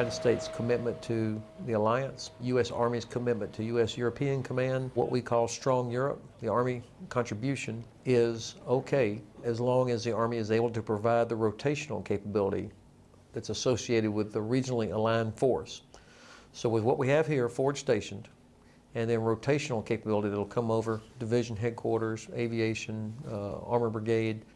United States commitment to the alliance, U.S. Army's commitment to U.S. European Command, what we call Strong Europe. The Army contribution is okay as long as the Army is able to provide the rotational capability that's associated with the regionally aligned force. So with what we have here, forward stationed, and then rotational capability that'll come over division headquarters, aviation, uh, armor brigade,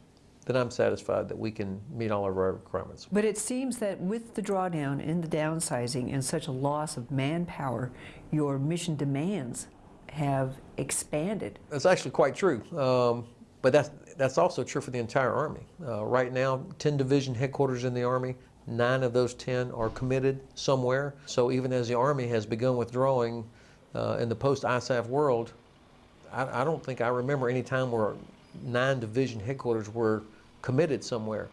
then I'm satisfied that we can meet all of our requirements. But it seems that with the drawdown and the downsizing and such a loss of manpower, your mission demands have expanded. That's actually quite true. Um, but that's, that's also true for the entire Army. Uh, right now, 10 division headquarters in the Army, nine of those 10 are committed somewhere. So even as the Army has begun withdrawing uh, in the post-ISAF world, I, I don't think I remember any time where nine division headquarters were committed somewhere.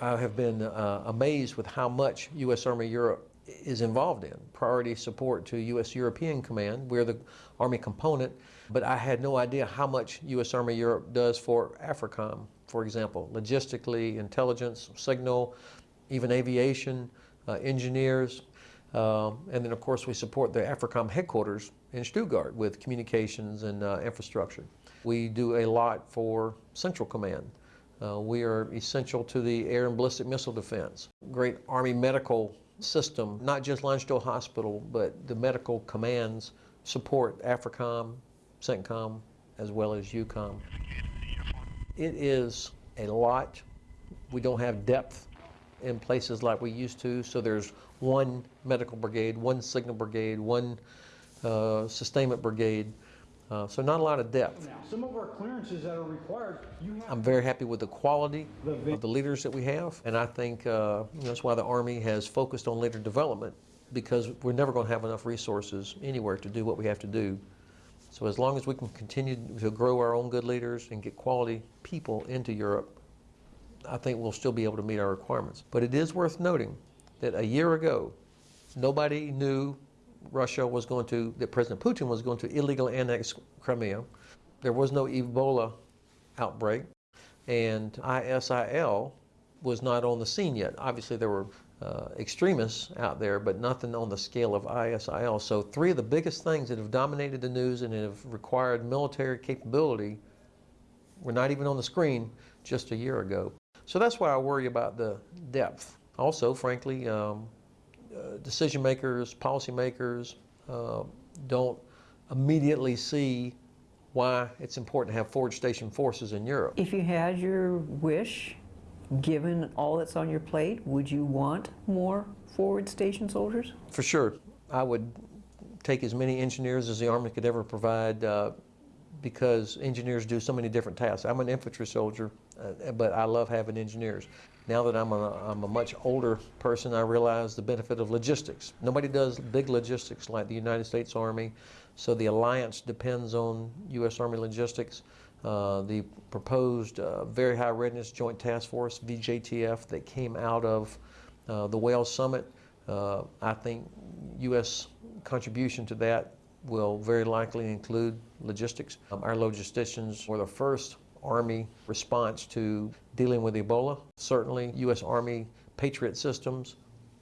I have been uh, amazed with how much U.S. Army Europe is involved in. Priority support to U.S. European Command. We're the Army component, but I had no idea how much U.S. Army Europe does for AFRICOM, for example, logistically, intelligence, signal, even aviation, uh, engineers. Um, and then, of course, we support the AFRICOM headquarters in Stuttgart with communications and uh, infrastructure. We do a lot for Central Command. Uh, we are essential to the air and ballistic missile defense. Great Army medical system, not just Landstuhl Hospital, but the medical commands support AFRICOM, CENTCOM, as well as EUCOM. It is a lot. We don't have depth in places like we used to, so there's one medical brigade, one signal brigade, one uh, sustainment brigade. Uh, so not a lot of depth. Now, some of our clearances that are required, you have. I'm very happy with the quality The- of the leaders that we have, and I think uh, that's why the Army has focused on leader development, because we're never going to have enough resources anywhere to do what we have to do. So as long as we can continue to grow our own good leaders and get quality people into Europe, I think we'll still be able to meet our requirements. But it is worth noting that a year ago, nobody knew Russia was going to, that President Putin was going to illegally annex Crimea. There was no Ebola outbreak, and ISIL was not on the scene yet. Obviously, there were uh, extremists out there, but nothing on the scale of ISIL. So, three of the biggest things that have dominated the news and have required military capability were not even on the screen just a year ago. So, that's why I worry about the depth. Also, frankly, um, uh, decision makers, policymakers uh, don't immediately see why it's important to have forward station forces in Europe. If you had your wish, given all that's on your plate, would you want more forward station soldiers? For sure. I would take as many engineers as the Army could ever provide uh, because engineers do so many different tasks. I'm an infantry soldier, uh, but I love having engineers. Now that I'm a, I'm a much older person, I realize the benefit of logistics. Nobody does big logistics like the United States Army, so the alliance depends on U.S. Army logistics. Uh, the proposed uh, Very High Readiness Joint Task Force, VJTF, that came out of uh, the Wales Summit, uh, I think U.S. contribution to that will very likely include logistics. Um, our logisticians were the first Army response to dealing with Ebola. Certainly, U.S. Army Patriot systems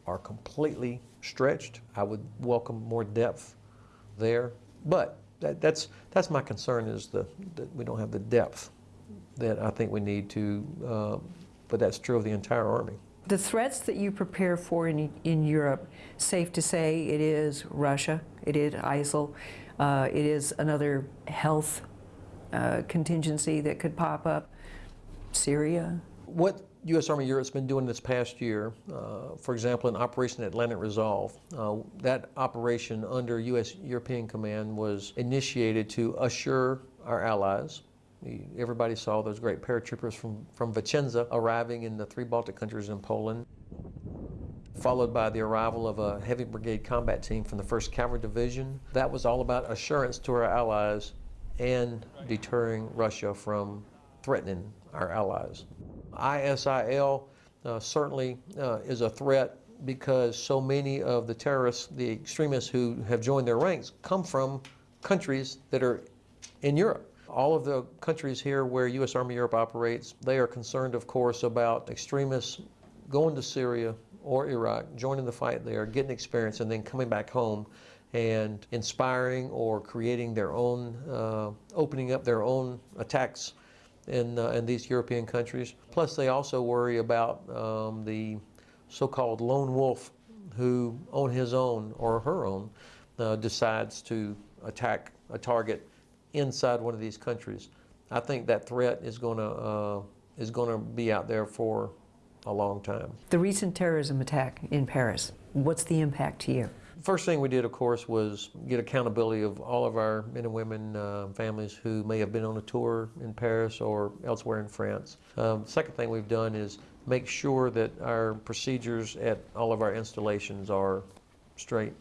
are completely stretched. I would welcome more depth there. But that, that's, that's my concern is the, that we don't have the depth that I think we need to, uh, but that's true of the entire Army. The threats that you prepare for in, in Europe, safe to say it is Russia, it is ISIL, uh, it is another health uh, contingency that could pop up, Syria. What U.S. Army Europe's been doing this past year, uh, for example, in Operation Atlantic Resolve, uh, that operation under U.S. European Command was initiated to assure our allies. Everybody saw those great paratroopers from, from Vicenza arriving in the three Baltic countries and Poland, followed by the arrival of a heavy brigade combat team from the 1st Cavalry Division. That was all about assurance to our allies and deterring Russia from threatening our allies. ISIL uh, certainly uh, is a threat because so many of the terrorists, the extremists who have joined their ranks, come from countries that are in Europe. All of the countries here where U.S. Army Europe operates, they are concerned, of course, about extremists going to Syria or Iraq, joining the fight there, getting experience, and then coming back home and inspiring or creating their own, uh, opening up their own attacks in, uh, in these European countries. Plus, they also worry about um, the so-called lone wolf who, on his own or her own, uh, decides to attack a target inside one of these countries. I think that threat is going to uh, is going to be out there for a long time. The recent terrorism attack in Paris, what's the impact to you? First thing we did, of course, was get accountability of all of our men and women uh, families who may have been on a tour in Paris or elsewhere in France. Um, second thing we've done is make sure that our procedures at all of our installations are straight.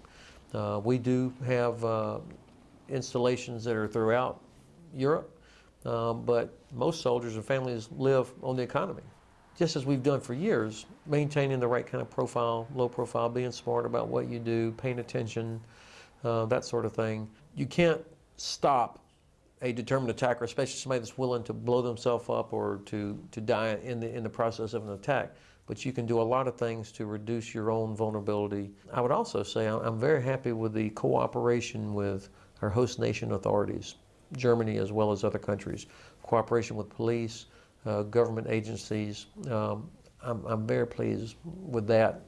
Uh, we do have uh, installations that are throughout Europe, um, but most soldiers and families live on the economy just as we've done for years, maintaining the right kind of profile, low profile, being smart about what you do, paying attention, uh, that sort of thing. You can't stop a determined attacker, especially somebody that's willing to blow themselves up or to, to die in the, in the process of an attack. But you can do a lot of things to reduce your own vulnerability. I would also say I'm very happy with the cooperation with our host nation authorities, Germany as well as other countries, cooperation with police, uh, government agencies. Um, I'm, I'm very pleased with that.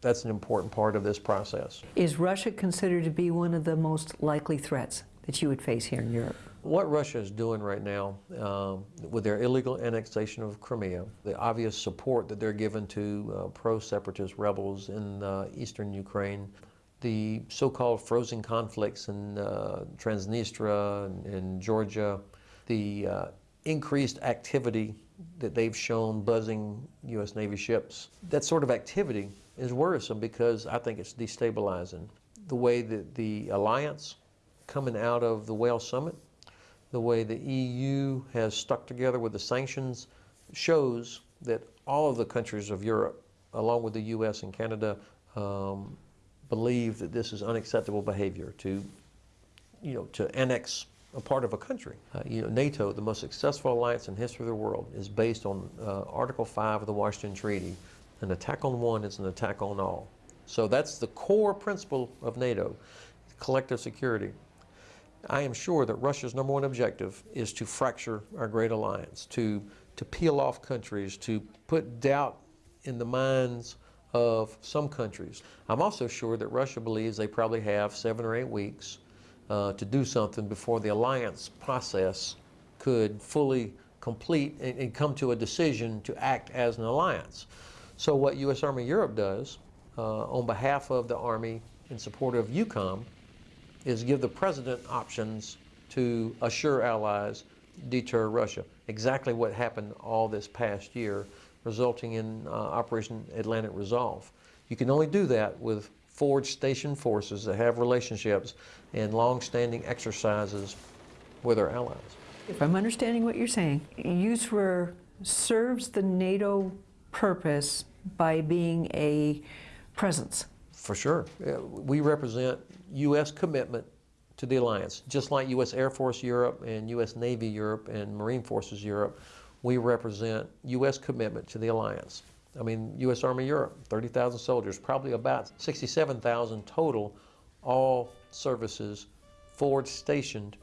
That's an important part of this process. Is Russia considered to be one of the most likely threats that you would face here in Europe? What Russia is doing right now um, with their illegal annexation of Crimea, the obvious support that they're giving to uh, pro-separatist rebels in uh, eastern Ukraine, the so-called frozen conflicts in uh, Transnistria and, and, Georgia, the uh, increased activity that they've shown buzzing U.S. Navy ships. That sort of activity is worrisome because I think it's destabilizing. The way that the alliance coming out of the Wales Summit, the way the EU has stuck together with the sanctions shows that all of the countries of Europe, along with the U.S. and Canada, um, believe that this is unacceptable behavior to, you know, to annex a part of a country. Uh, you know, NATO, the most successful alliance in the history of the world, is based on uh, Article 5 of the Washington Treaty. An attack on one is an attack on all. So that's the core principle of NATO, collective security. I am sure that Russia's number one objective is to fracture our great alliance, to, to peel off countries, to put doubt in the minds of some countries. I'm also sure that Russia believes they probably have seven or eight weeks uh, to do something before the alliance process could fully complete and, and, come to a decision to act as an alliance. So what U.S. Army Europe does uh, on behalf of the Army in support of EUCOM is give the President options to assure allies deter Russia. Exactly what happened all this past year, resulting in uh, Operation Atlantic Resolve. You can only do that with forward station forces that have relationships and long-standing exercises with our allies. If I'm understanding what you're saying, USAREUR serves the NATO purpose by being a presence. For sure. Uh, we represent U.S. commitment to the alliance. Just like U.S. Air Force Europe and U.S. Navy Europe and Marine Forces Europe, we represent U.S. commitment to the alliance. I mean, U.S. Army Europe, 30,000 soldiers, probably about 67,000 total, all services forward stationed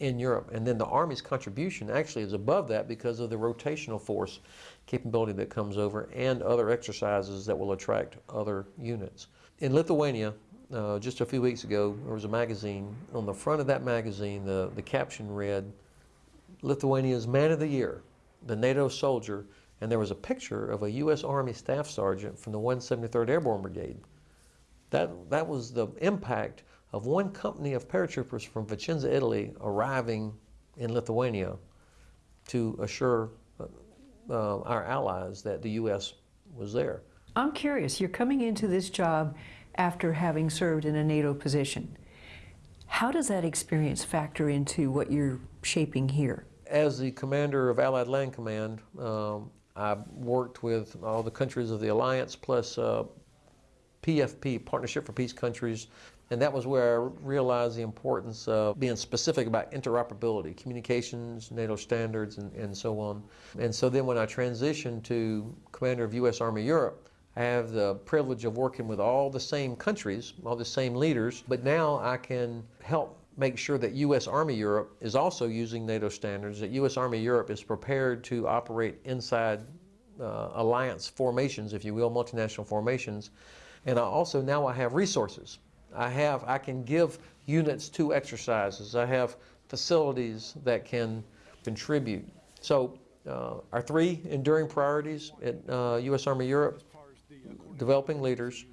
in Europe. And then the Army's contribution actually is above that because of the rotational force capability that comes over and other exercises that will attract other units. In Lithuania, uh, just a few weeks ago, there was a magazine. On the front of that magazine, the, the caption read, Lithuania's Man of the Year, the NATO soldier and there was a picture of a U.S. Army Staff Sergeant from the 173rd Airborne Brigade. That, that was the impact of one company of paratroopers from Vicenza, Italy, arriving in Lithuania to assure uh, uh, our allies that the U.S. was there. I'm curious, you're coming into this job after having served in a NATO position. How does that experience factor into what you're shaping here? As the commander of Allied Land Command, um, I worked with all the countries of the alliance plus uh, PFP, Partnership for Peace countries, and that was where I realized the importance of being specific about interoperability, communications, NATO standards, and, and so on. And so then when I transitioned to commander of U.S. Army Europe, I have the privilege of working with all the same countries, all the same leaders, but now I can help make sure that U.S. Army Europe is also using NATO standards, that U.S. Army Europe is prepared to operate inside uh, alliance formations, if you will, multinational formations. And I also now I have resources. I have I can give units to exercises. I have facilities that can contribute. So uh, our three enduring priorities at uh, U.S. Army Europe: developing leaders,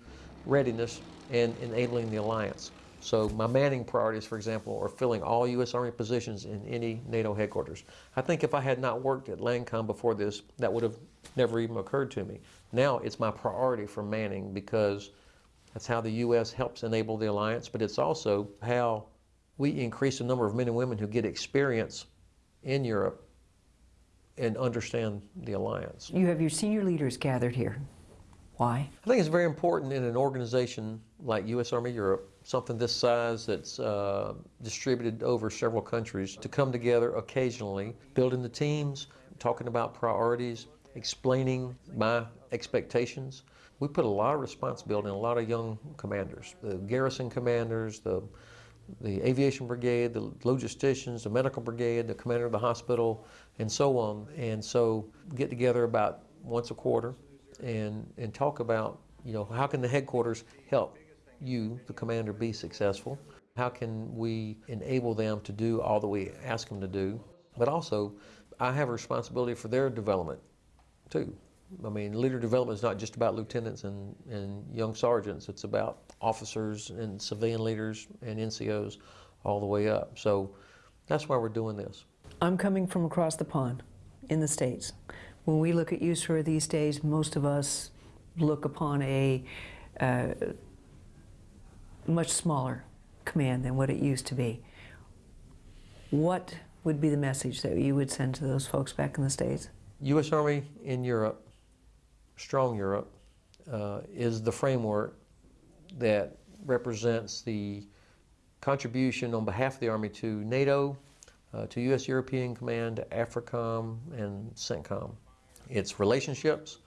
readiness, and enabling the alliance. So my manning priorities, for example, are filling all U.S. Army positions in any NATO headquarters. I think if I had not worked at LANDCOM before this, that would have never even occurred to me. Now it's my priority for manning because that's how the U.S. helps enable the alliance, but it's also how we increase the number of men and women who get experience in Europe and understand the alliance. You have your senior leaders gathered here. Why? I think it's very important in an organization like U.S. Army Europe, something this size that's uh, distributed over several countries, to come together occasionally, building the teams, talking about priorities, explaining my expectations. We put a lot of responsibility on a lot of young commanders, the garrison commanders, the the aviation brigade, the logisticians, the medical brigade, the commander of the hospital, and so on. And so get together about once a quarter and, and talk about, you know, how can the headquarters help you, the commander, be successful? How can we enable them to do all that we ask them to do? But also, I have a responsibility for their development too. I mean, leader development is not just about lieutenants and, and young sergeants. It's about officers and civilian leaders and NCOs all the way up. So that's why we're doing this. I'm coming from across the pond in the States. When we look at USAREUR these days, most of us look upon a uh, much smaller command than what it used to be. What would be the message that you would send to those folks back in the States? U.S. Army in Europe, Strong Europe, uh, is the framework that represents the contribution on behalf of the Army to NATO, uh, to U.S. European Command, to AFRICOM, and CENTCOM. It's relationships,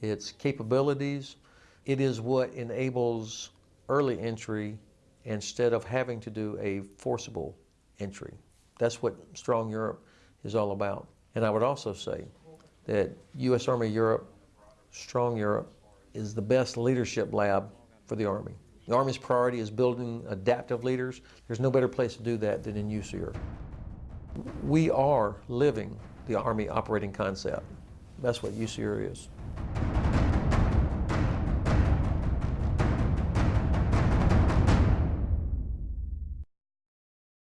it's capabilities, it is what enables early entry instead of having to do a forcible entry. That's what Strong Europe is all about. And I would also say that U.S. Army Europe, Strong Europe, is the best leadership lab for the Army. The Army's priority is building adaptive leaders. There's no better place to do that than in USAREUR. We are living the Army operating concept. That's what USAREUR is.